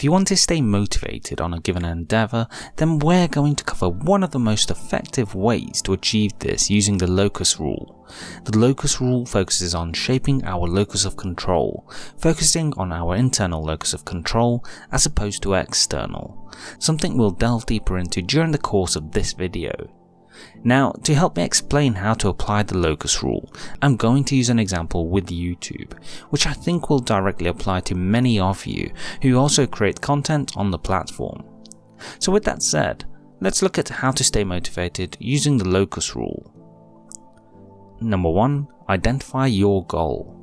If you want to stay motivated on a given endeavour, then we're going to cover one of the most effective ways to achieve this using the locus rule. The locus rule focuses on shaping our locus of control, focusing on our internal locus of control as opposed to external, something we'll delve deeper into during the course of this video. Now, to help me explain how to apply the locus rule, I'm going to use an example with YouTube, which I think will directly apply to many of you who also create content on the platform. So with that said, let's look at how to stay motivated using the locus rule. Number 1. Identify your goal.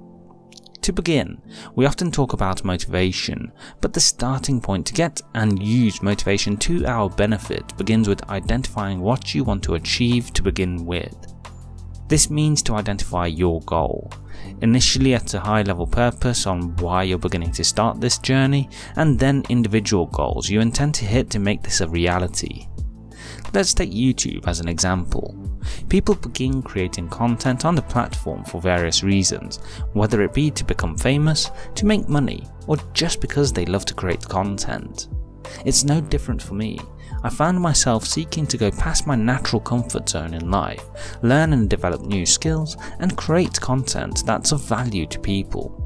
To begin, we often talk about motivation, but the starting point to get and use motivation to our benefit begins with identifying what you want to achieve to begin with. This means to identify your goal, initially at a high level purpose on why you're beginning to start this journey, and then individual goals you intend to hit to make this a reality. Let's take YouTube as an example. People begin creating content on the platform for various reasons, whether it be to become famous, to make money, or just because they love to create content. It's no different for me. I found myself seeking to go past my natural comfort zone in life, learn and develop new skills, and create content that's of value to people.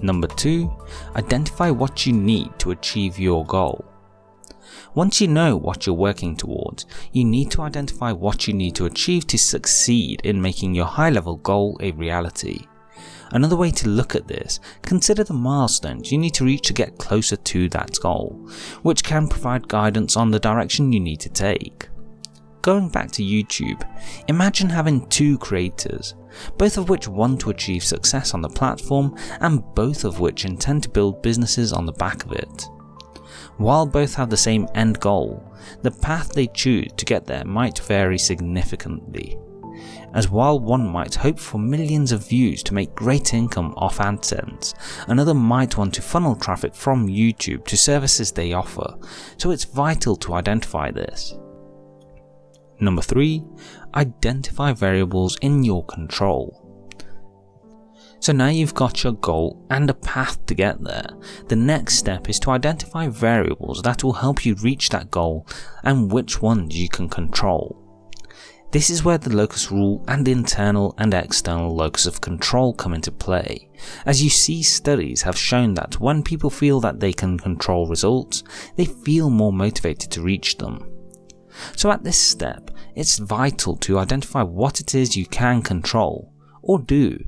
Number 2. Identify what you need to achieve your goal. Once you know what you're working towards, you need to identify what you need to achieve to succeed in making your high level goal a reality. Another way to look at this, consider the milestones you need to reach to get closer to that goal, which can provide guidance on the direction you need to take. Going back to YouTube, imagine having two creators, both of which want to achieve success on the platform and both of which intend to build businesses on the back of it. While both have the same end goal, the path they choose to get there might vary significantly. As while one might hope for millions of views to make great income off AdSense, another might want to funnel traffic from YouTube to services they offer, so it's vital to identify this. Number 3. Identify variables in your control. So now you've got your goal and a path to get there. The next step is to identify variables that will help you reach that goal and which ones you can control. This is where the locus rule and internal and external locus of control come into play, as you see studies have shown that when people feel that they can control results, they feel more motivated to reach them. So at this step, it's vital to identify what it is you can control, or do,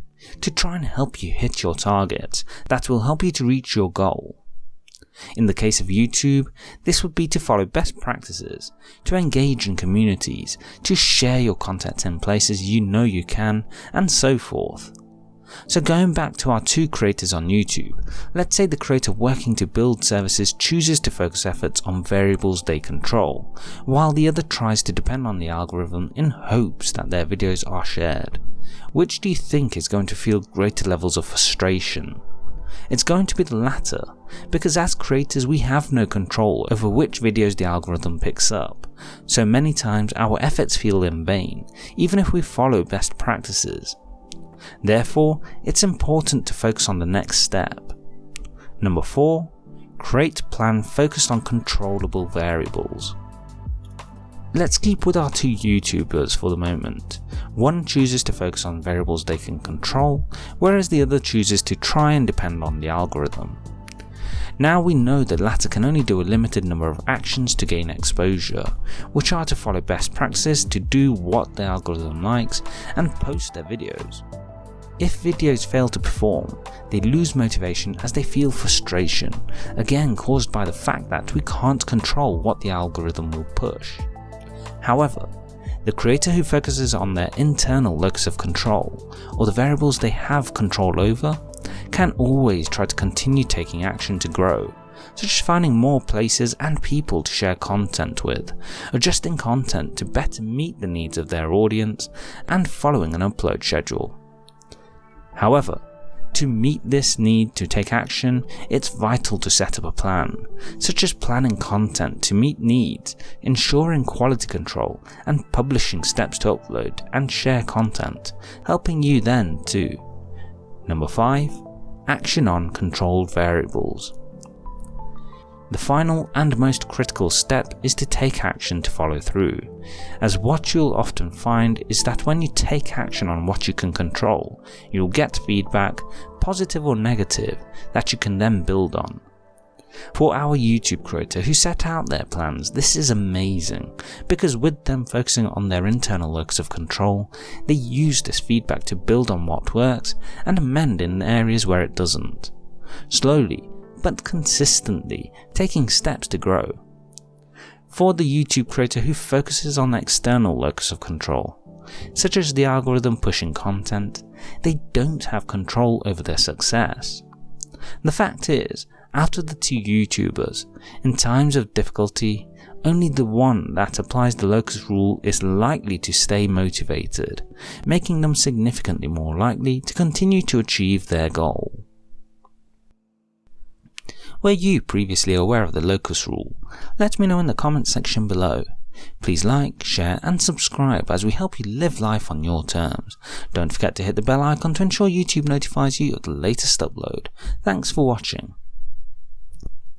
to try and help you hit your target that will help you to reach your goal. In the case of YouTube, this would be to follow best practices, to engage in communities, to share your content in places you know you can, and so forth. So going back to our two creators on YouTube, let's say the creator working to build services chooses to focus efforts on variables they control, while the other tries to depend on the algorithm in hopes that their videos are shared. Which do you think is going to feel greater levels of frustration? It's going to be the latter, because as creators we have no control over which videos the algorithm picks up, so many times our efforts feel in vain, even if we follow best practices. Therefore, it's important to focus on the next step. Number 4. Create plan focused on controllable variables. Let's keep with our two YouTubers for the moment. One chooses to focus on variables they can control, whereas the other chooses to try and depend on the algorithm. Now we know that latter can only do a limited number of actions to gain exposure, which are to follow best practices to do what the algorithm likes and post their videos. If videos fail to perform, they lose motivation as they feel frustration, again caused by the fact that we can't control what the algorithm will push. However, the creator who focuses on their internal locus of control, or the variables they have control over, can always try to continue taking action to grow, such as finding more places and people to share content with, adjusting content to better meet the needs of their audience, and following an upload schedule. However, to meet this need to take action, it's vital to set up a plan, such as planning content to meet needs, ensuring quality control, and publishing steps to upload and share content, helping you then to Number 5. Action on controlled variables. The final and most critical step is to take action to follow through, as what you'll often find is that when you take action on what you can control, you'll get feedback, positive or negative, that you can then build on. For our YouTube creator who set out their plans, this is amazing, because with them focusing on their internal locus of control, they use this feedback to build on what works and amend in areas where it doesn't. Slowly, but consistently, taking steps to grow. For the YouTube creator who focuses on external locus of control, such as the algorithm pushing content, they don't have control over their success. The fact is, out of the two YouTubers, in times of difficulty, only the one that applies the locus rule is likely to stay motivated, making them significantly more likely to continue to achieve their goal. Were you previously aware of the locus rule? Let me know in the comments section below. Please like, share and subscribe as we help you live life on your terms. Don't forget to hit the bell icon to ensure YouTube notifies you of the latest upload. Thanks for watching.